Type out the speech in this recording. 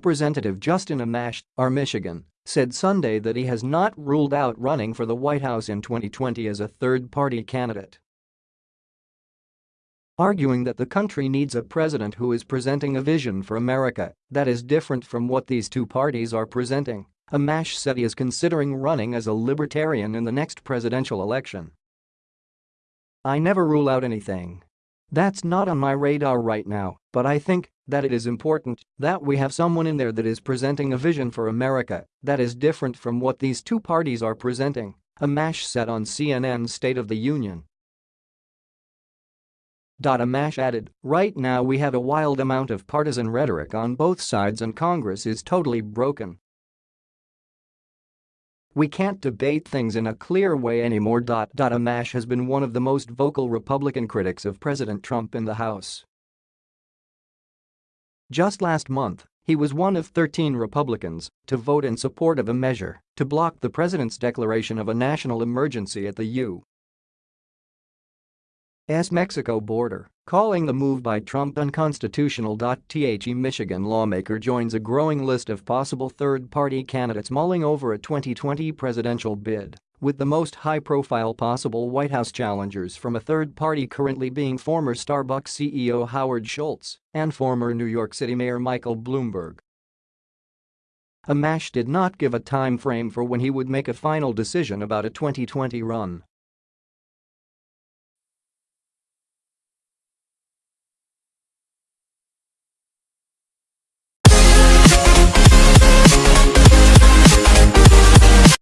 Representative Justin Amash, R. Michigan, said Sunday that he has not ruled out running for the White House in 2020 as a third-party candidate. Arguing that the country needs a president who is presenting a vision for America that is different from what these two parties are presenting, Amash said he is considering running as a libertarian in the next presidential election. I never rule out anything. That's not on my radar right now, but I think that it is important that we have someone in there that is presenting a vision for America that is different from what these two parties are presenting, Amash said on CNN's State of the Union. Amash added, right now we have a wild amount of partisan rhetoric on both sides and Congress is totally broken. We can't debate things in a clear way anymore. Amash has been one of the most vocal Republican critics of President Trump in the House. Just last month, he was one of 13 Republicans to vote in support of a measure to block the president's declaration of a national emergency at the U. Mexico border, calling the move by Trump unconstitutional. The Michigan lawmaker joins a growing list of possible third-party candidates mulling over a 2020 presidential bid, with the most high-profile possible White House challengers from a third party currently being former Starbucks CEO Howard Schultz and former New York City Mayor Michael Bloomberg. Amash did not give a time frame for when he would make a final decision about a 2020 run.